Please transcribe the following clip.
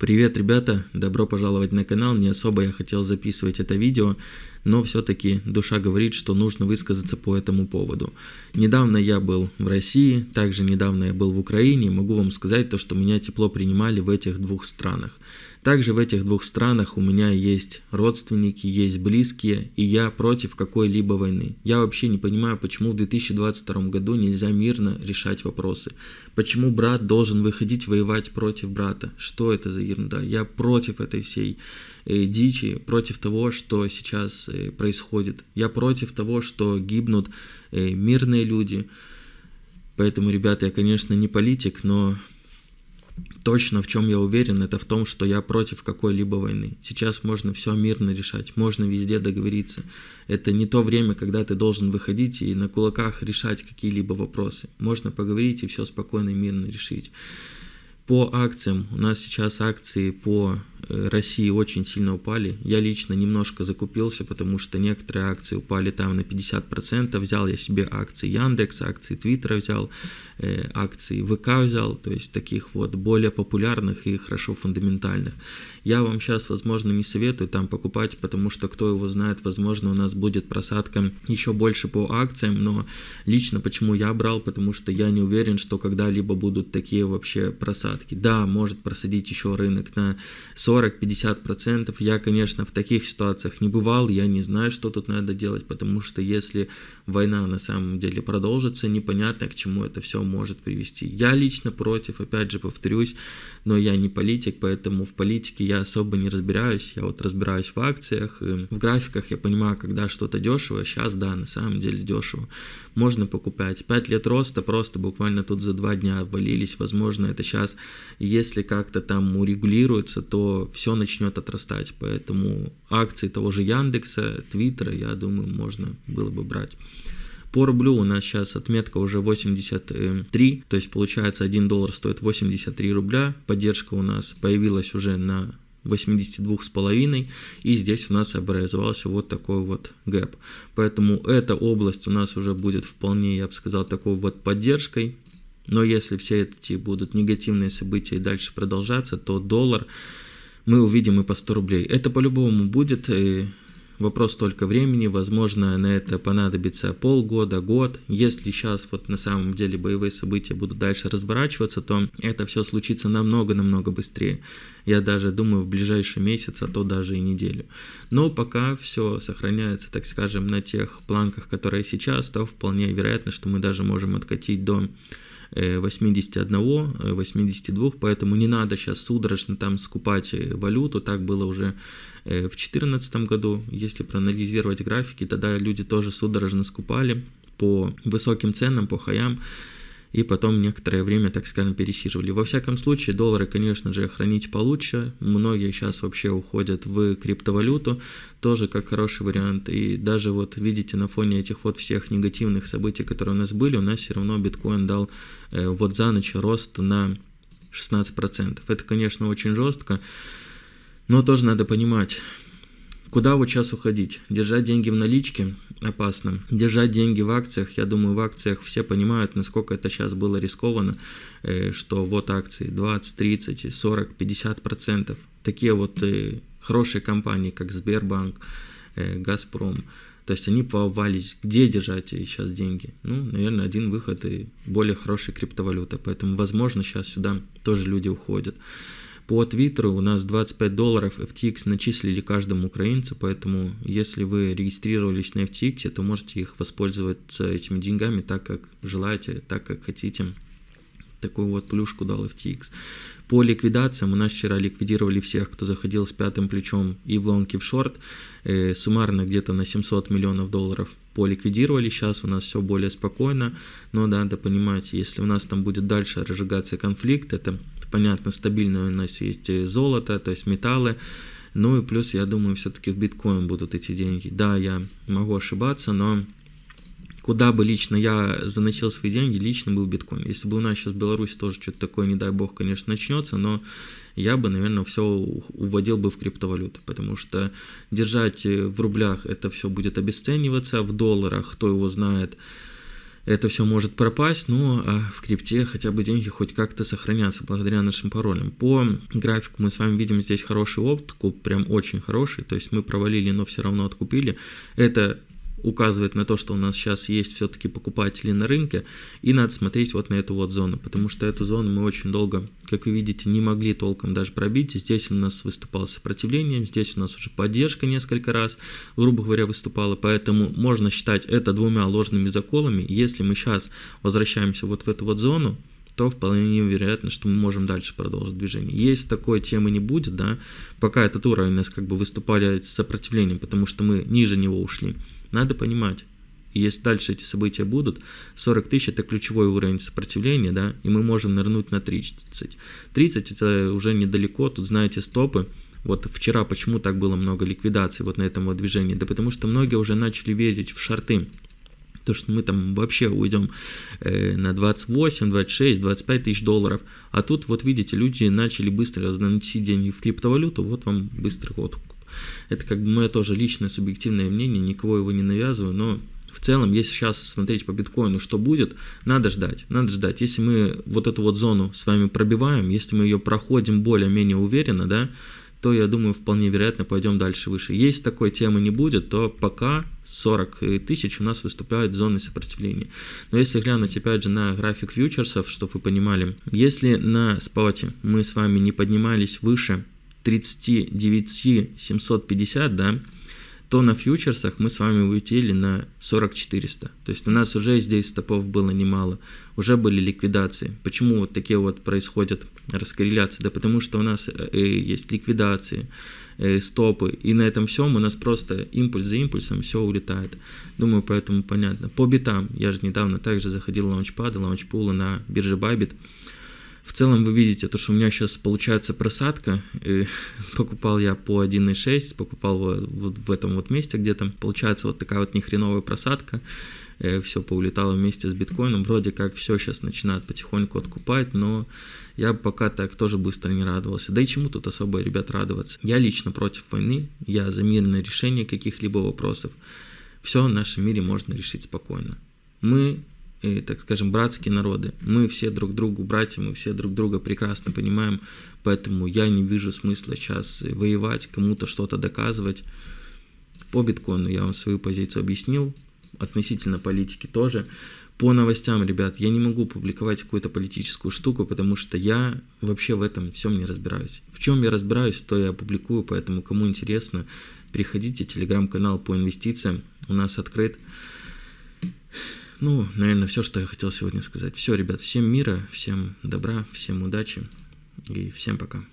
Привет, ребята! Добро пожаловать на канал. Не особо я хотел записывать это видео, но все-таки душа говорит, что нужно высказаться по этому поводу. Недавно я был в России, также недавно я был в Украине. Могу вам сказать то, что меня тепло принимали в этих двух странах. Также в этих двух странах у меня есть родственники, есть близкие, и я против какой-либо войны. Я вообще не понимаю, почему в 2022 году нельзя мирно решать вопросы. Почему брат должен выходить воевать против брата? Что это за ерунда? Я против этой всей э, дичи, против того, что сейчас э, происходит. Я против того, что гибнут э, мирные люди. Поэтому, ребята, я, конечно, не политик, но точно в чем я уверен, это в том, что я против какой-либо войны. Сейчас можно все мирно решать, можно везде договориться. Это не то время, когда ты должен выходить и на кулаках решать какие-либо вопросы. Можно поговорить и все спокойно и мирно решить. По акциям, у нас сейчас акции по э, России очень сильно упали. Я лично немножко закупился, потому что некоторые акции упали там на 50%. Взял я себе акции Яндекс, акции Твиттера взял, э, акции ВК взял, то есть таких вот более популярных и хорошо фундаментальных. Я вам сейчас, возможно, не советую там покупать, потому что кто его знает, возможно, у нас будет просадка еще больше по акциям, но лично почему я брал, потому что я не уверен, что когда-либо будут такие вообще просадки. Да, может просадить еще рынок на 40-50%. Я, конечно, в таких ситуациях не бывал, я не знаю, что тут надо делать, потому что если война на самом деле продолжится, непонятно, к чему это все может привести. Я лично против, опять же повторюсь, но я не политик, поэтому в политике я особо не разбираюсь. Я вот разбираюсь в акциях, в графиках я понимаю, когда что-то дешево. Сейчас, да, на самом деле дешево. Можно покупать. 5 лет роста просто буквально тут за 2 дня обвалились. Возможно, это сейчас, если как-то там урегулируется, то все начнет отрастать. Поэтому акции того же Яндекса, Твиттера, я думаю, можно было бы брать. По рублю у нас сейчас отметка уже 83, то есть получается 1 доллар стоит 83 рубля. Поддержка у нас появилась уже на 82,5 и здесь у нас образовался вот такой вот гэп. Поэтому эта область у нас уже будет вполне, я бы сказал, такой вот поддержкой. Но если все эти будут негативные события и дальше продолжаться, то доллар мы увидим и по 100 рублей. Это по-любому будет. И Вопрос только времени, возможно, на это понадобится полгода, год. Если сейчас вот на самом деле боевые события будут дальше разворачиваться, то это все случится намного-намного быстрее. Я даже думаю в ближайший месяц, а то даже и неделю. Но пока все сохраняется, так скажем, на тех планках, которые сейчас, то вполне вероятно, что мы даже можем откатить до 81, э, 82, э, поэтому не надо сейчас судорожно там скупать э, валюту, так было уже в 2014 году, если проанализировать графики, тогда люди тоже судорожно скупали по высоким ценам, по хаям, и потом некоторое время, так скажем, пересиживали. Во всяком случае, доллары, конечно же, хранить получше. Многие сейчас вообще уходят в криптовалюту, тоже как хороший вариант. И даже вот видите, на фоне этих вот всех негативных событий, которые у нас были, у нас все равно биткоин дал э, вот за ночь рост на 16%. Это, конечно, очень жестко, но тоже надо понимать, Куда вот сейчас уходить? Держать деньги в наличке опасно. Держать деньги в акциях, я думаю, в акциях все понимают, насколько это сейчас было рискованно, э, что вот акции 20, 30, 40, 50 процентов. Такие вот э, хорошие компании, как Сбербанк, э, Газпром, то есть они повались, где держать сейчас деньги? Ну, наверное, один выход и более хорошая криптовалюта. Поэтому, возможно, сейчас сюда тоже люди уходят. По Твиттеру у нас 25 долларов FTX начислили каждому украинцу, поэтому если вы регистрировались на FTX, то можете их воспользоваться этими деньгами так, как желаете, так, как хотите. Такую вот плюшку дал FTX. По ликвидациям у нас вчера ликвидировали всех, кто заходил с пятым плечом и в лонг, и в шорт. Э, суммарно где-то на 700 миллионов долларов поликвидировали. Сейчас у нас все более спокойно, но надо понимать, если у нас там будет дальше разжигаться конфликт, это понятно, стабильно у нас есть золото, то есть металлы, ну и плюс, я думаю, все-таки в биткоин будут эти деньги. Да, я могу ошибаться, но куда бы лично я заносил свои деньги, лично бы в биткоин. Если бы у нас сейчас в Беларуси тоже что-то такое, не дай бог, конечно, начнется, но я бы, наверное, все уводил бы в криптовалюту, потому что держать в рублях это все будет обесцениваться, в долларах, кто его знает, это все может пропасть, но а в крипте хотя бы деньги хоть как-то сохранятся благодаря нашим паролям. По графику мы с вами видим здесь хороший откуп, прям очень хороший, то есть мы провалили, но все равно откупили. Это указывает на то, что у нас сейчас есть все-таки покупатели на рынке, и надо смотреть вот на эту вот зону, потому что эту зону мы очень долго, как вы видите, не могли толком даже пробить. Здесь у нас выступало сопротивление, здесь у нас уже поддержка несколько раз, грубо говоря, выступала, поэтому можно считать это двумя ложными заколами. Если мы сейчас возвращаемся вот в эту вот зону, то вполне вероятно, что мы можем дальше продолжить движение. Если такой темы не будет, да, пока этот уровень у нас как бы выступали с сопротивлением, потому что мы ниже него ушли, надо понимать, если дальше эти события будут, 40 тысяч это ключевой уровень сопротивления, да, и мы можем нырнуть на 30. 30 это уже недалеко, тут знаете стопы. Вот вчера почему так было много ликвидаций вот на этом вот движении? Да потому что многие уже начали верить в шарты. То, что мы там вообще уйдем э, на 28, 26, 25 тысяч долларов. А тут вот видите, люди начали быстро разносить деньги в криптовалюту, вот вам быстрый ход это как бы мое тоже личное субъективное мнение, никого его не навязываю, но в целом, если сейчас смотреть по биткоину, что будет, надо ждать, надо ждать. Если мы вот эту вот зону с вами пробиваем, если мы ее проходим более-менее уверенно, да, то, я думаю, вполне вероятно пойдем дальше выше. Если такой темы не будет, то пока 40 тысяч у нас выступают зоны сопротивления. Но если глянуть опять же на график фьючерсов, чтобы вы понимали, если на споте мы с вами не поднимались выше 39 750, да, то на фьючерсах мы с вами улетели на 40 400. То есть у нас уже здесь стопов было немало, уже были ликвидации. Почему вот такие вот происходят раскорреляции? Да потому что у нас э, есть ликвидации, э, стопы, и на этом всем у нас просто импульс за импульсом все улетает. Думаю, поэтому понятно. По битам, я же недавно также заходил в лаунчпады, лаунчпулы на бирже Bybit, в целом вы видите, то, что у меня сейчас получается просадка. И покупал я по 1.6, покупал вот в этом вот месте где-то. Получается вот такая вот нехреновая просадка. Э, все поулетало вместе с биткоином. Вроде как все сейчас начинает потихоньку откупать, но я пока так тоже быстро не радовался. Да и чему тут особо, ребят, радоваться? Я лично против войны, я за мирное решение каких-либо вопросов. Все в нашем мире можно решить спокойно. Мы и, так скажем, братские народы. Мы все друг другу братья, мы все друг друга прекрасно понимаем, поэтому я не вижу смысла сейчас воевать, кому-то что-то доказывать. По биткоину я вам свою позицию объяснил, относительно политики тоже. По новостям, ребят, я не могу публиковать какую-то политическую штуку, потому что я вообще в этом всем не разбираюсь. В чем я разбираюсь, то я публикую, поэтому кому интересно, приходите, телеграм-канал по инвестициям у нас открыт. Ну, наверное, все, что я хотел сегодня сказать. Все, ребят, всем мира, всем добра, всем удачи и всем пока.